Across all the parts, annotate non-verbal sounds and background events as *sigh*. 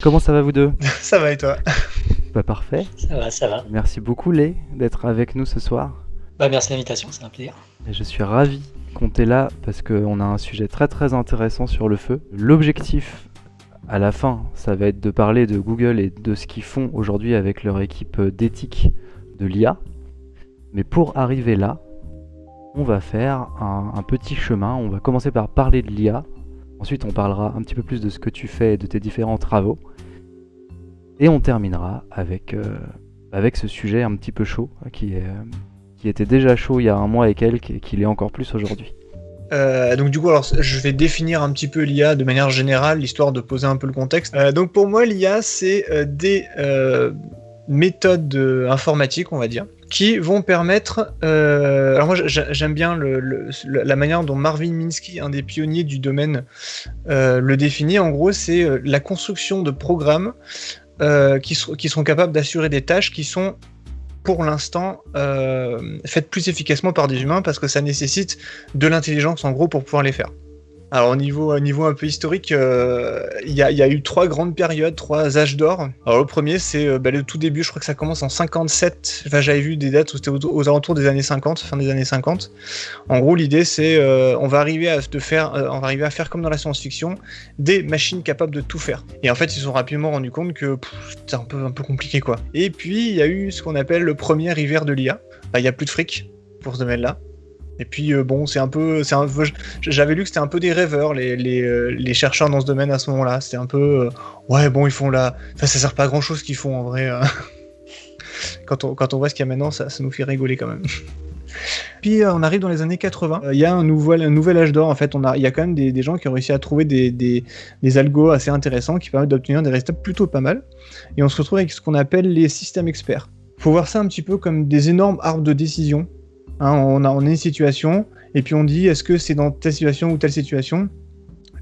Comment ça va vous deux? *laughs* Ça va et toi? Bah parfait. Ça va, ça va. Merci beaucoup Lé d'être avec nous ce soir. Bah merci de l'invitation, c'est un plaisir. Et je suis ravi qu'on t'ait là parce qu'on a un sujet très très intéressant sur le feu. L'objectif à la fin, ça va être de parler de Google et de ce qu'ils font aujourd'hui avec leur équipe d'éthique de l'IA. Mais pour arriver là, on va faire un, un petit chemin. On va commencer par parler de l'IA. Ensuite, on parlera un petit peu plus de ce que tu fais et de tes différents travaux. Et on terminera avec, euh, avec ce sujet un petit peu chaud, euh, qui était déjà chaud il y a un mois et quelques, et qui l'est encore plus aujourd'hui. Euh, donc du coup, alors, je vais définir un petit peu l'IA de manière générale, histoire de poser un peu le contexte. Euh, donc pour moi, l'IA, c'est des méthodes informatiques, on va dire, qui vont permettre... euh, alors moi, j'a- j'aime bien la manière dont Marvin Minsky, un des pionniers du domaine, euh, le définit. En gros, c'est euh, la construction de programmes qui, qui sont capables d'assurer des tâches qui sont pour l'instant faites plus efficacement par des humains parce que ça nécessite de l'intelligence en gros pour pouvoir les faire. Alors au niveau, au niveau un peu historique, euh, il y, a, eu trois grandes périodes, trois âges d'or. Alors le premier c'est euh, bah, le tout début, je crois que ça commence en 57, enfin j'avais vu des dates où c'était aux, alentours des années 50, fin des années 50. En gros l'idée c'est euh, on va arriver à faire, euh, comme dans la science-fiction, des machines capables de tout faire. Et en fait ils se sont rapidement rendus compte que c'était un peu, compliqué quoi. Et puis il y a eu ce qu'on appelle le premier hiver de l'IA. Bah, Il y a plus de fric pour ce domaine-là. Et puis euh, bon, c'est un peu, j'avais lu que c'était un peu des rêveurs euh, les chercheurs dans ce domaine à ce moment-là. C'était un peu, euh, ouais bon ils font là, enfin, ça sert pas à grand chose qu'ils font en vrai. *laughs* quand on voit ce qu'il y a maintenant, ça, nous fait rigoler quand même. *laughs* Puis on arrive dans les années 80. Euh, Il y a un nouvel, âge d'or en fait. Il y a quand même des, gens qui ont réussi à trouver des, algos assez intéressants qui permettent d'obtenir des résultats plutôt pas mal. Et on se retrouve avec ce qu'on appelle les systèmes experts. Faut voir ça un petit peu comme des énormes arbres de décision. Hein, on, a, une situation et puis on dit est-ce que c'est dans telle situation ou telle situation?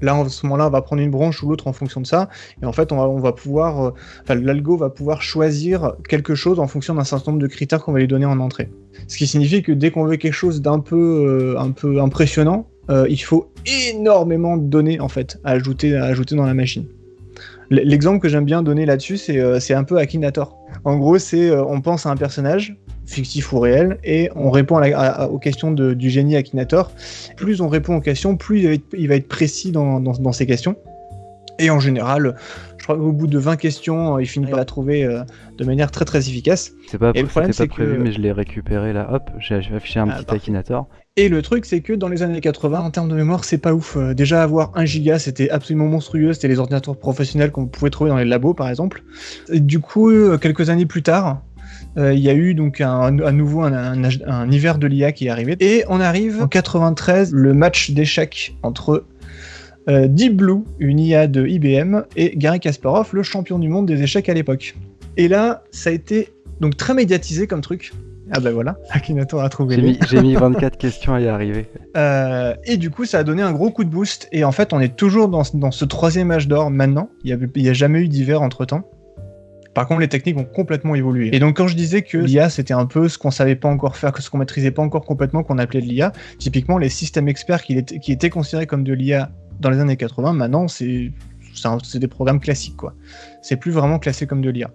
Là, en ce moment-là, on va prendre une branche ou l'autre en fonction de ça. Et en fait, on va, pouvoir, euh, l'algo va pouvoir choisir quelque chose en fonction d'un certain nombre de critères qu'on va lui donner en entrée. Ce qui signifie que dès qu'on veut quelque chose d'un peu, euh, un peu impressionnant, euh, il faut énormément de données en fait à ajouter, à ajouter dans la machine. L'exemple que j'aime bien donner là-dessus, c'est un peu Akinator. En gros, c'est on pense à un personnage fictif ou réel et on répond à la- à- à- aux questions de- du génie Akinator. Plus on répond aux questions, plus il va être, il va être précis dans, dans, dans ses questions. Et en général, je crois qu'au bout de 20 questions, il finit par la trouver euh, de manière très très efficace. C'est pas, Et le problème, c'était pas c'est prévu, que- mais je l'ai récupéré là. Hop, j'ai affiché un Ah, petit parfait. Akinator. Et le truc, c'est que dans les années 80, en termes de mémoire, c'est pas ouf. Euh, déjà, avoir 1 giga, c'était absolument monstrueux. C'était les ordinateurs professionnels qu'on pouvait trouver dans les labos, par exemple. Et du coup, euh, quelques années plus tard, euh, il y a eu donc un, à nouveau un, un âge- un hiver de l'IA qui est arrivé. Et on arrive en 93, le match d'échecs entre euh, Deep Blue, une IA de IBM, et Gary Kasparov, le champion du monde des échecs à l'époque. Et là, ça a été donc très médiatisé comme truc. Ah bah voilà, *laughs* Akinator a trouvé J'ai mis, j'ai mis 24 questions à y arriver. euh, et du coup, ça a donné un gros coup de boost. Et en fait, on est toujours dans, dans ce troisième âge d'or maintenant. Il n'y a, jamais eu d'hiver entre temps. Par contre, les techniques ont complètement évolué. Et donc, quand je disais que l'IA, c'était un peu ce qu'on savait pas encore faire, que ce qu'on maîtrisait pas encore complètement, qu'on appelait de l'IA, typiquement, les systèmes experts qui, étaient- qui étaient considérés comme de l'IA dans les années 80, maintenant, c'est des programmes classiques, quoi. C'est plus vraiment classé comme de l'IA.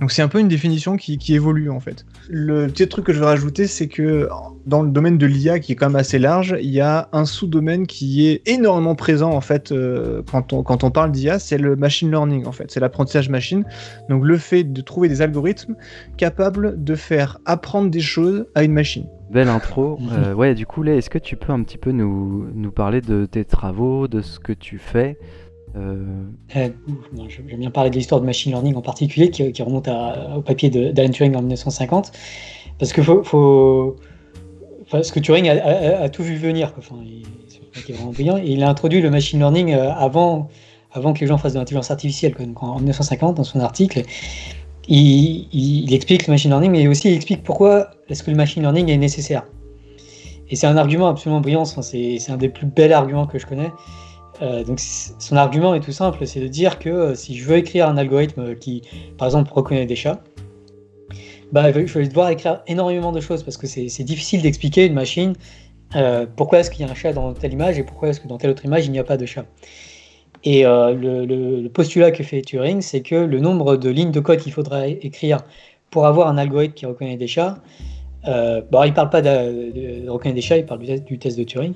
Donc c'est un peu une définition qui, qui évolue en fait. Le petit truc que je veux rajouter, c'est que dans le domaine de l'IA, qui est quand même assez large, il y a un sous-domaine qui est énormément présent en fait euh, quand, on, quand on parle d'IA, c'est le machine learning en fait, c'est l'apprentissage machine. Donc le fait de trouver des algorithmes capables de faire apprendre des choses à une machine. Belle intro. *laughs* Euh, ouais, du coup, Lé, est-ce que tu peux un petit peu nous, nous parler de tes travaux, de ce que tu fais Euh, Euh, J'aime bien parler de l'histoire de machine learning en particulier, qui, remonte au papier d'Alan Turing en 1950. Parce que Turing a, tout vu venir. Enfin, il, est vraiment brillant. Et il a introduit le machine learning euh, avant, que les gens fassent de l'intelligence artificielle. en, en 1950, dans son article, il, explique le machine learning, mais aussi il explique pourquoi est-ce que le machine learning est nécessaire. Et c'est un argument absolument brillant. C'est un des plus bels arguments que je connais. Euh, donc son argument est tout simple, c'est de dire que euh, si je veux écrire un algorithme qui, par exemple, reconnaît des chats, bah, je vais devoir écrire énormément de choses parce que c'est difficile d'expliquer une machine euh, pourquoi est-ce qu'il y a un chat dans telle image et pourquoi est-ce que dans telle autre image il n'y a pas de chat. Et le, postulat que fait Turing, c'est que le nombre de lignes de code qu'il faudra écrire pour avoir un algorithme qui reconnaît des chats, bon, il ne parle pas de, reconnaître des chats, il parle du, test de Turing,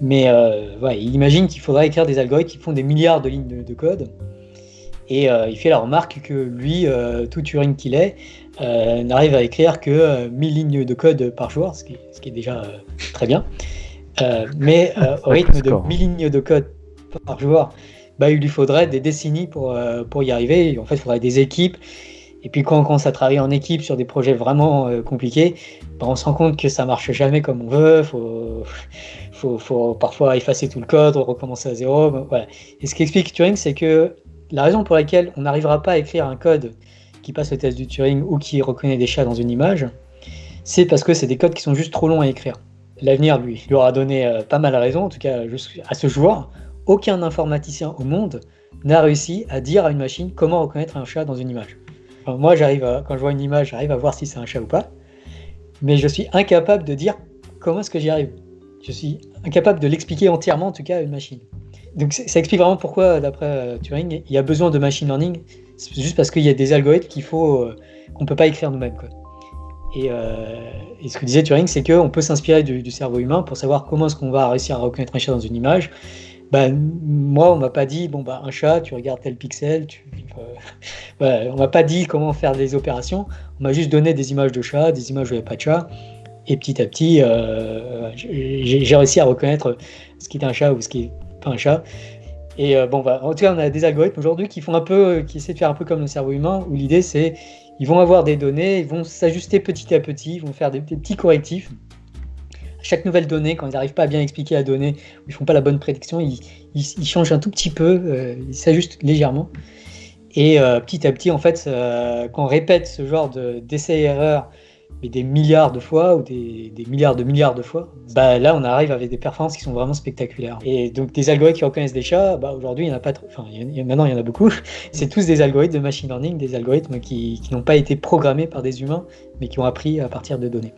mais il imagine qu'il faudra écrire des algorithmes qui font des milliards de lignes de code. Et euh, il fait la remarque que lui, euh, tout Turing qu'il est, euh, n'arrive à écrire que 1000 lignes de code par jour, ce qui, est déjà très bien. mais *laughs* au rythme de 1000 lignes de code par jour, bah, il lui faudrait des décennies pour, pour y arriver. En fait, il faudrait des équipes. Et puis quand on commence à travailler en équipe sur des projets vraiment compliqués, bah, on se rend compte que ça marche jamais comme on veut. Faut, faut, parfois effacer tout le code, recommencer à zéro. Et ce qui explique Turing, c'est que la raison pour laquelle on n'arrivera pas à écrire un code qui passe le test du Turing ou qui reconnaît des chats dans une image, c'est parce que c'est des codes qui sont juste trop longs à écrire. L'avenir, lui, lui aura donné euh, pas mal raison, en tout cas à ce jour. Aucun informaticien au monde n'a réussi à dire à une machine comment reconnaître un chat dans une image. Moi, j'arrive quand je vois une image, j'arrive à voir si c'est un chat ou pas, mais je suis incapable de dire comment est-ce que j'y arrive. Je suis incapable de l'expliquer entièrement, en tout cas, à une machine donc ça explique vraiment pourquoi, d'après euh, Turing, il y a besoin de machine learning. C'est juste parce qu'il y a des algorithmes qu'il faut euh, qu'on peut pas écrire nous-mêmes. Euh, et, ce que disait Turing, c'est qu'on peut s'inspirer du, cerveau humain pour savoir comment est-ce qu'on va réussir à reconnaître un chat dans une image. Ben, moi, on m'a pas dit, bon, bah, un chat, tu regardes tel pixel, tu, *laughs* on m'a pas dit comment faire des opérations, on m'a juste donné des images de chat, des images où il n'y avait pas de chat, et petit à petit, j'ai réussi à reconnaître ce qui est un chat ou ce qui est un chat. Et euh, bon, bah, en tout cas, on a des algorithmes aujourd'hui qui font un peu, euh, qui essaient de faire un peu comme le cerveau humain, où l'idée c'est, ils vont avoir des données, ils vont s'ajuster petit à petit, ils vont faire des, petits correctifs. Chaque nouvelle donnée, quand ils n'arrivent pas à bien expliquer la donnée, ou ils font pas la bonne prédiction, ils, changent un tout petit peu, euh, ils s'ajustent légèrement. Et petit à petit, en fait, quand on répète ce genre d'essais-erreurs mais des milliards de fois ou des, milliards de milliards de fois, bah là on arrive avec des performances qui sont vraiment spectaculaires. Et donc des algorithmes qui reconnaissent des chats, bah aujourd'hui il n'y en a pas, enfin maintenant il y en a beaucoup. *laughs* C'est tous des algorithmes de machine learning, des algorithmes qui, n'ont pas été programmés par des humains, mais qui ont appris à partir de données.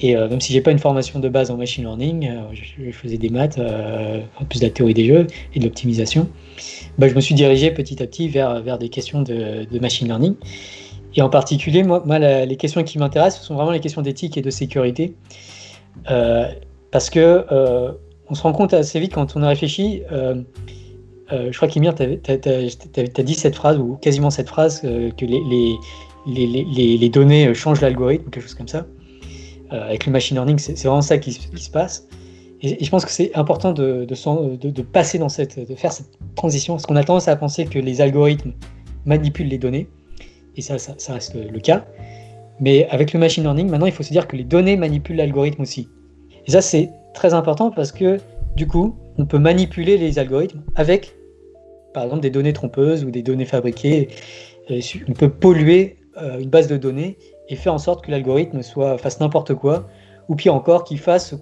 Et euh, même si j'ai pas une formation de base en machine learning, euh, je, faisais des maths, euh, plus de la théorie des jeux et de l'optimisation, bah, je me suis dirigé petit à petit vers, vers des questions de, machine learning. Et en particulier, moi, les questions qui m'intéressent, ce sont vraiment les questions d'éthique et de sécurité. Parce que on se rend compte assez vite quand on a réfléchi. Je crois qu'Emir, tu as, dit cette phrase, ou quasiment cette phrase, que les, les, les, données changent l'algorithme, quelque chose comme ça. Avec le machine learning, c'est vraiment ça qui, se passe. Et, je pense que c'est important de, passer dans cette, de faire cette transition, parce qu'on a tendance à penser que les algorithmes manipulent les données et ça, ça, reste le cas. Mais avec le machine learning, maintenant, il faut se dire que les données manipulent l'algorithme aussi. Et ça, c'est très important parce que, du coup, on peut manipuler les algorithmes avec, par exemple, des données trompeuses ou des données fabriquées. Euh, on peut polluer euh, une base de données et faire en sorte que l'algorithme soit fasse n'importe quoi, ou pire encore, qu'il fasse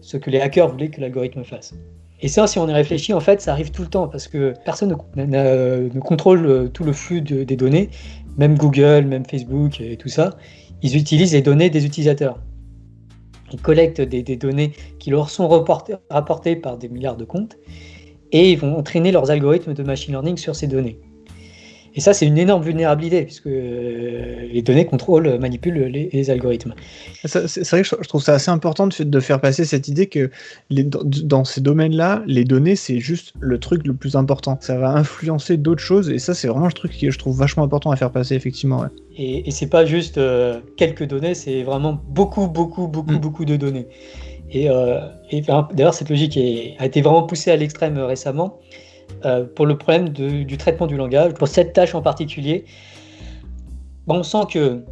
ce, que les hackers voulaient que l'algorithme fasse. Et ça, si on y réfléchit, en fait, ça arrive tout le temps parce que personne ne, contrôle euh, tout le flux des données même Google, même Facebook et tout ça, ils utilisent les données des utilisateurs. Ils collectent des, données qui leur sont rapportées par des milliards de comptes et ils vont entraîner leurs algorithmes de machine learning sur ces données. Et ça, c'est une énorme vulnérabilité, puisque euh, les données contrôlent, manipulent les, algorithmes. C'est vrai que je trouve ça assez important de, de faire passer cette idée que les, dans ces domaines-là, les données, c'est juste le truc le plus important. Ça va influencer d'autres choses, et ça, c'est vraiment le truc que je trouve vachement important à faire passer, effectivement. Et, et c'est pas juste euh, quelques données, c'est vraiment beaucoup, beaucoup, beaucoup, mm. beaucoup de données. Et, euh, et d'ailleurs, cette logique a été vraiment poussée à l'extrême récemment. Euh, pour le problème du traitement du langage. Pour cette tâche en particulier, on sent que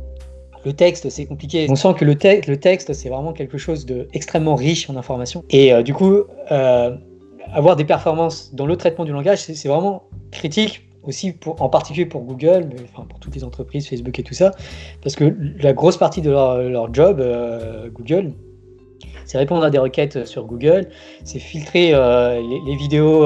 le texte, c'est compliqué. On sent que le, le texte, c'est vraiment quelque chose d'extrêmement riche en informations. Et euh, du coup, euh, avoir des performances dans le traitement du langage, c'est vraiment critique aussi en particulier pour Google, mais enfin pour toutes les entreprises, Facebook et tout ça, parce que la grosse partie de leur, job, Google, c'est répondre à des requêtes sur Google, c'est filtrer les, vidéos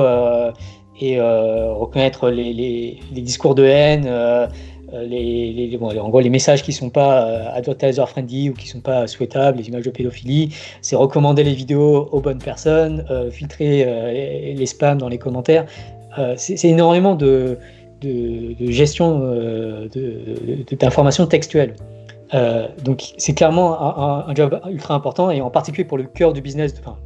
et euh, reconnaître les, discours de haine, euh, les, les messages qui ne sont pas euh, advertiser friendly ou qui ne sont pas souhaitables, les images de pédophilie, c'est recommander les vidéos aux bonnes personnes, filtrer les spams dans les commentaires, c'est énormément de, de, gestion d'informations textuelles. donc c'est clairement un, job ultra important et en particulier pour le cœur du business, enfin,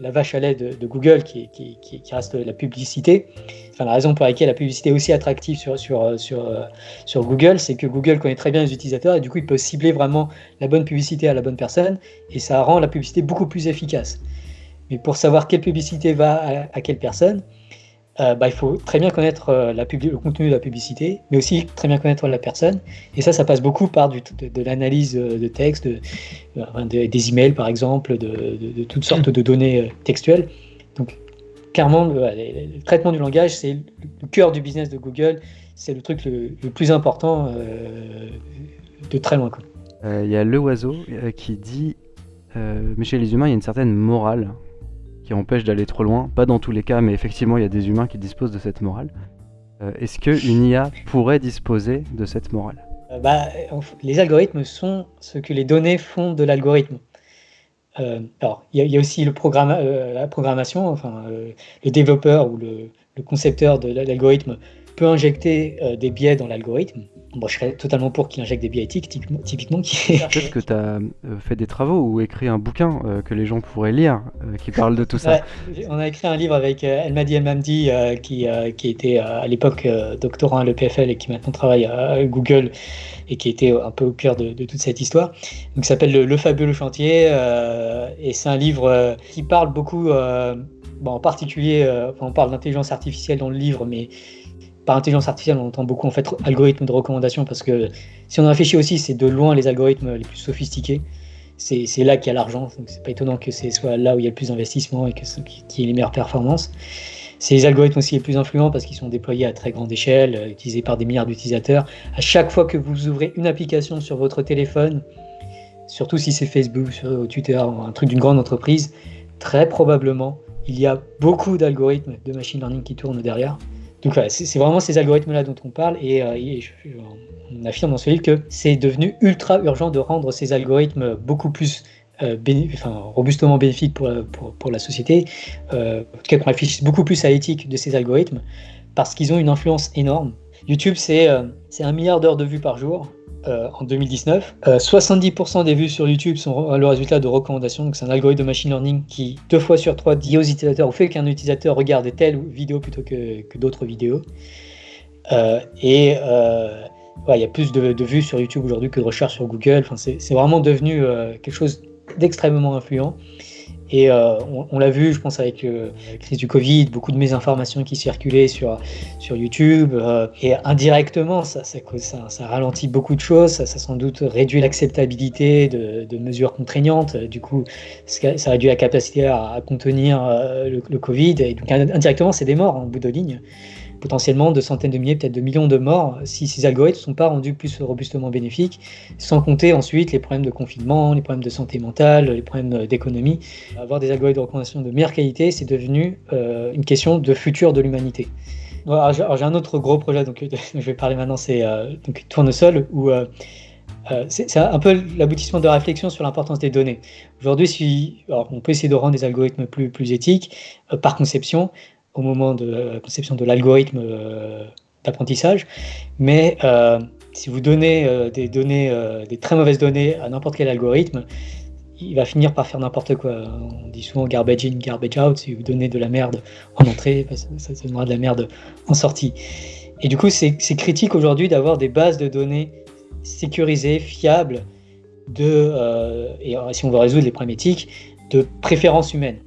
la vache à lait de, Google qui, qui, qui, reste la publicité. Enfin, la raison pour laquelle la publicité est aussi attractive sur, sur, sur, sur Google, c'est que Google connaît très bien les utilisateurs et du coup il peut cibler vraiment la bonne publicité à la bonne personne et ça rend la publicité beaucoup plus efficace. Mais pour savoir quelle publicité va à quelle personne, euh, bah, il faut très bien connaître euh, le contenu de la publicité, mais aussi très bien connaître la personne. Et ça, ça passe beaucoup par de, l'analyse euh, de texte, des emails par exemple, de, toutes sortes de données textuelles. Donc, clairement, le, traitement du langage, c'est le cœur du business de Google. C'est le truc le, plus important de très loin. Il y a Le Oiseau qui dit Mais chez les humains, il y a une certaine morale qui empêche d'aller trop loin. Pas dans tous les cas, mais effectivement, il y a des humains qui disposent de cette morale. Euh, est-ce qu'une IA pourrait disposer de cette morale? Euh, bah, Les algorithmes sont ce que les données font de l'algorithme. Euh, alors, il y, a aussi le programme, la programmation, enfin, le développeur ou le, le concepteur de l'algorithme peut injecter des biais dans l'algorithme. Bon, je serais totalement pour qu'il injecte des biais éthiques, typiquement. Qui... Peut-être que tu as euh, fait des travaux ou écrit un bouquin euh, que les gens pourraient lire euh, qui parle de tout ça. *laughs* on a écrit un livre avec Elmadi Elmamdi qui, qui était à l'époque doctorant à l'EPFL et qui maintenant travaille à Google et qui était un peu au cœur de, toute cette histoire. Donc, ça s'appelle le, fabuleux chantier et c'est un livre qui parle beaucoup, bon, en particulier, on parle d'intelligence artificielle dans le livre, mais par intelligence artificielle, on entend beaucoup en fait algorithmes de recommandation parce que si on réfléchit aussi, c'est de loin les algorithmes les plus sophistiqués. C'est là qu'il y a l'argent, donc c'est pas étonnant que ce soit là où il y a le plus d'investissement et qu'il y ait les meilleures performances. C'est les algorithmes aussi les plus influents parce qu'ils sont déployés à très grande échelle, euh, utilisés par des milliards d'utilisateurs. À chaque fois que vous ouvrez une application sur votre téléphone, surtout si c'est Facebook, sur Twitter, un truc d'une grande entreprise, très probablement il y a beaucoup d'algorithmes de machine learning qui tournent derrière. Donc voilà, c'est vraiment ces algorithmes-là dont on parle et, euh, on affirme dans ce livre que c'est devenu ultra urgent de rendre ces algorithmes beaucoup plus euh, robustement bénéfiques pour, pour, la société, euh, en tout cas qu'on réfléchisse beaucoup plus à l'éthique de ces algorithmes parce qu'ils ont une influence énorme. YouTube, c'est un milliard d'heures de vues par jour. Euh, en 2019. 70% euh, des vues sur YouTube sont le résultat de recommandations. Donc c'est un algorithme de machine learning qui, deux fois sur trois, dit aux utilisateurs ou fait qu'un utilisateur regarde telle vidéo plutôt que, d'autres vidéos. Euh, et il y a plus de, vues sur YouTube aujourd'hui que de recherches sur Google. Enfin, c'est vraiment devenu quelque chose d'extrêmement influent. Et euh, on, l'a vu, je pense, avec euh, la crise du Covid, beaucoup de mésinformations qui circulaient sur, sur YouTube. Euh, et indirectement, ça, ça, ralentit beaucoup de choses. Ça, sans doute réduit l'acceptabilité de, mesures contraignantes. Du coup, ça réduit la capacité à, contenir le, le, Covid. Et donc, indirectement, c'est des morts en bout de ligne potentiellement de centaines de milliers, peut-être de millions de morts si ces algorithmes ne sont pas rendus plus robustement bénéfiques, sans compter ensuite les problèmes de confinement, les problèmes de santé mentale, les problèmes d'économie. Avoir des algorithmes de recommandation de meilleure qualité, c'est devenu euh, une question de futur de l'humanité. j'ai un autre gros projet, donc *laughs* je vais parler maintenant, c'est euh, Tournesol, où euh, c'est un peu l'aboutissement de réflexion sur l'importance des données. Aujourd'hui, si, on peut essayer de rendre des algorithmes plus éthiques par conception, au moment de la conception de l'algorithme euh, d'apprentissage. Mais euh, si vous donnez euh, des données, des très mauvaises données à n'importe quel algorithme, il va finir par faire n'importe quoi. On dit souvent garbage in, garbage out. Si vous donnez de la merde en entrée, bah, ça, donnera de la merde en sortie. Et du coup, c'est critique aujourd'hui d'avoir des bases de données sécurisées, fiables, de, et si on veut résoudre les problèmes éthiques, de préférence humaine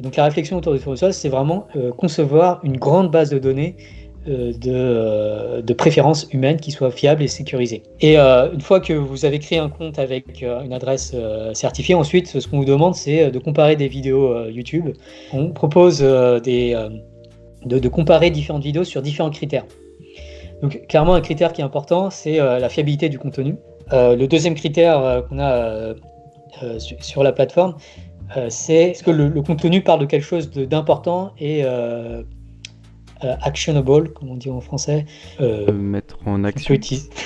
donc la réflexion autour du tournesol, c'est vraiment euh, concevoir une grande base de données euh, euh, de, préférences humaines qui soit fiable et sécurisée. Et une fois que vous avez créé un compte avec une adresse certifiée, ensuite, ce qu'on vous demande, c'est de comparer des vidéos YouTube. On propose des, de, comparer différentes vidéos sur différents critères. Donc clairement, un critère qui est important, c'est la fiabilité du contenu. le deuxième critère qu'on a sur la plateforme, c'est ce que le, contenu parle de quelque chose d'important et euh, euh, actionable, comme on dit en français. mettre en action.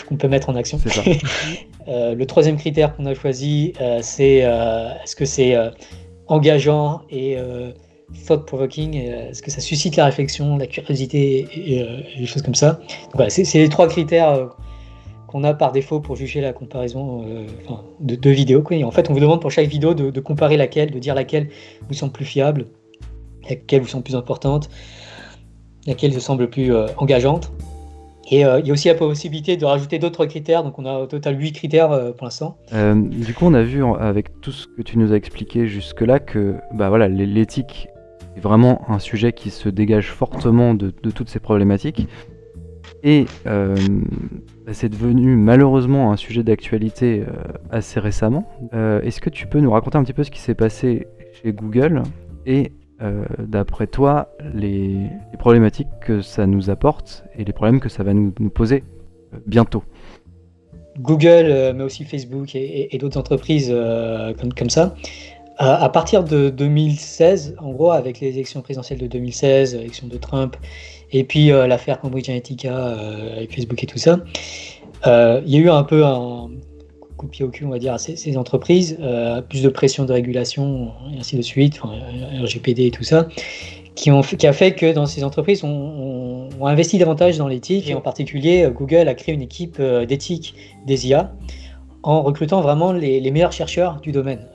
Qu'on *laughs* peut, mettre en action. *laughs* le troisième critère qu'on a choisi, c'est est-ce que c'est engageant et thought provoking, est-ce que ça suscite la réflexion, la curiosité et, des choses comme ça. voilà, c'est les trois critères qu'on a par défaut pour juger la comparaison de deux vidéos. En fait, on vous demande pour chaque vidéo de, de, comparer laquelle, de dire laquelle vous semble plus fiable, laquelle vous semble plus importante, laquelle vous semble plus engageante. Et euh, il y a aussi la possibilité de rajouter d'autres critères, donc on a au total 8 critères euh, pour l'instant. Euh, du coup, on a vu avec tout ce que tu nous as expliqué jusque-là que bah, voilà, l'éthique est vraiment un sujet qui se dégage fortement de, toutes ces problématiques. Et c'est devenu malheureusement un sujet d'actualité assez récemment. Est-ce que tu peux nous raconter un petit peu ce qui s'est passé chez Google et euh, d'après toi, les, problématiques que ça nous apporte et les problèmes que ça va nous, poser euh, bientôt? Google, euh, mais aussi Facebook et, d'autres entreprises comme, ça. À partir de 2016, en gros, avec les élections présidentielles de 2016, l'élection de Trump, et puis l'affaire Cambridge Analytica avec Facebook et tout ça, il y a eu un peu un, coup de pied au cul, on va dire, à ces, entreprises, euh, plus de pression de régulation, et ainsi de suite, RGPD et tout ça, qui, ont, qui a fait que dans ces entreprises, on, on, investi davantage dans l'éthique, et en particulier, euh, Google a créé une équipe euh, d'éthique des IA en recrutant vraiment les, meilleurs chercheurs du domaine.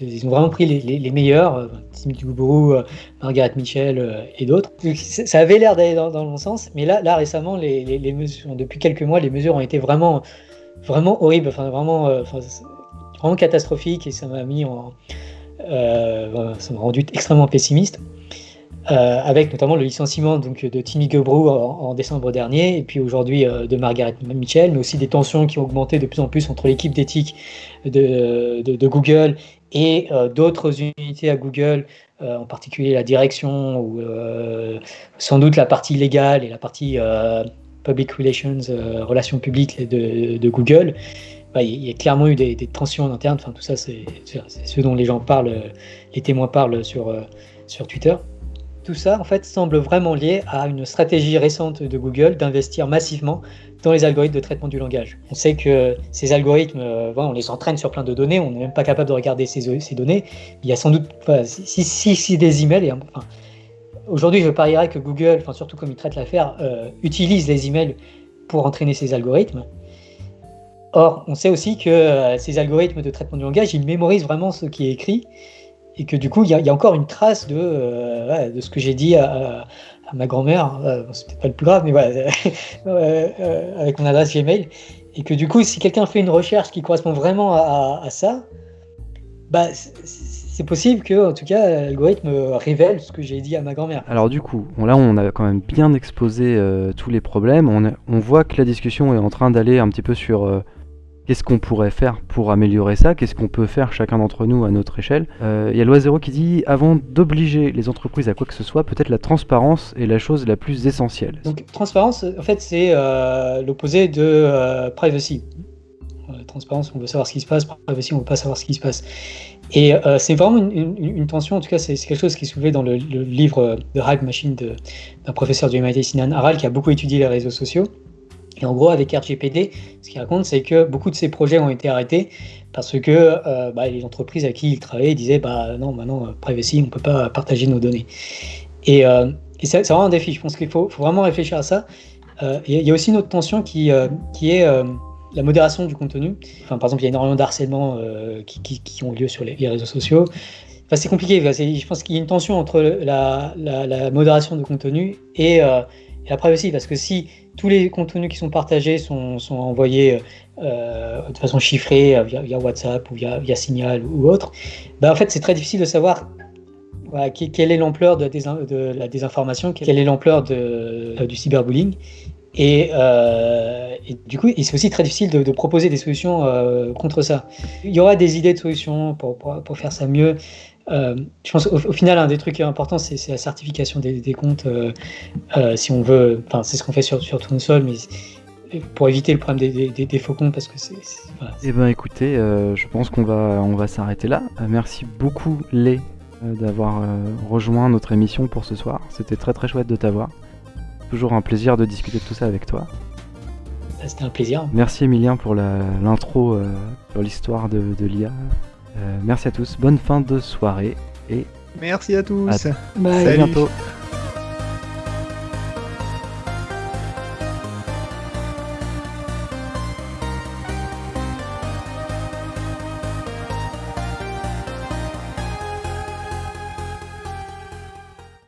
ils ont vraiment pris les, meilleurs, Tim Dubourou, Margaret Mitchell et d'autres. Ça avait l'air d'aller dans, le bon sens, mais là, récemment, depuis quelques mois, les mesures ont été vraiment vraiment horrible, enfin vraiment, euh, vraiment catastrophique et ça m'a mis en, euh, ça m'a rendu extrêmement pessimiste. Euh, avec notamment le licenciement donc, de Timmy Gebrew en, décembre dernier, et puis aujourd'hui de Margaret Mitchell, mais aussi des tensions qui ont augmenté de plus en plus entre l'équipe d'éthique de, Google et d'autres unités à Google, en particulier la direction, ou sans doute la partie légale et la partie Public Relations, euh, relations publiques de, Google, bah, il y a clairement eu des, tensions en interne. Tout ça, c'est ce dont les gens parlent, les témoins parlent sur, euh, sur Twitter. Tout ça, en fait, semble vraiment lié à une stratégie récente de Google d'investir massivement dans les algorithmes de traitement du langage. On sait que ces algorithmes, euh, on les entraîne sur plein de données, on n'est même pas capable de regarder ces, données. Il y a sans doute, si, si, si, des emails, Aujourd'hui, je parierais que Google, enfin surtout comme il traite l'affaire, euh, utilise les emails pour entraîner ses algorithmes. Or, on sait aussi que euh, ces algorithmes de traitement du langage, ils mémorisent vraiment ce qui est écrit et que du coup, il y, a encore une trace de, euh, de ce que j'ai dit à, ma grand-mère. c'est peut-être pas le plus grave, mais voilà, *laughs* avec mon adresse Gmail. Et que du coup, si quelqu'un fait une recherche qui correspond vraiment à, ça, bah, c'est possible que, en tout cas, l'algorithme révèle ce que j'ai dit à ma grand-mère. Alors du coup, là, on a quand même bien exposé euh, tous les problèmes. On, voit que la discussion est en train d'aller un petit peu sur euh, qu'est-ce qu'on pourrait faire pour améliorer ça, qu'est-ce qu'on peut faire chacun d'entre nous à notre échelle? Euh, il y a Loisero qui dit, avant d'obliger les entreprises à quoi que ce soit, peut-être la transparence est la chose la plus essentielle. Donc transparence, en fait, c'est l'opposé de privacy transparence, on veut savoir ce qui se passe, privacy, on veut pas savoir ce qui se passe. Et euh, c'est vraiment une, tension, en tout cas, c'est quelque chose qui est soulevé dans le, livre de Hack Machine d'un professeur du MIT, Sinan Aral, qui a beaucoup étudié les réseaux sociaux. Et en gros, avec RGPD, ce qu'il raconte, c'est que beaucoup de ces projets ont été arrêtés parce que euh, bah, les entreprises à qui il travaillait disaient bah non, maintenant, bah, privacy, on ne peut pas partager nos données. Et, euh, c'est vraiment un défi. Je pense qu'il faut, vraiment réfléchir à ça. Il y a aussi une autre tension qui, est la modération du contenu. Par exemple, il y a énormément d'harcèlement euh, qui, qui, ont lieu sur les, réseaux sociaux. C'est compliqué. je pense qu'il y a une tension entre la, la, modération de contenu et, euh, et, la privacy. Parce que si tous les contenus qui sont partagés sont, envoyés euh, de façon chiffrée via, WhatsApp ou via, Signal ou autre, bah, en fait, c'est très difficile de savoir quelle est l'ampleur de, la désinformation, quelle est l'ampleur du cyberbullying. Euh, et, du coup, c'est aussi très difficile de, proposer des solutions euh, contre ça. Il y aura des idées de solutions pour, faire ça mieux. Euh, je pense au, final, un des trucs importants, c'est la certification des, comptes. si on veut, enfin, c'est ce qu'on fait sur, sur Tournesol, mais pour éviter le problème des, des, faux comptes, parce que c'est. Eh ben, écoutez, je pense qu'on va, on va s'arrêter là. merci beaucoup, Les, d'avoir rejoint notre émission pour ce soir. C'était très très chouette de t'avoir. Toujours un plaisir de discuter de tout ça avec toi. Bah, c'était un plaisir. Merci Emilien pour l'intro euh, sur l'histoire de, l'IA. Euh, merci à tous, bonne fin de soirée et Merci à tous. À- Bye. À Salut. bientôt.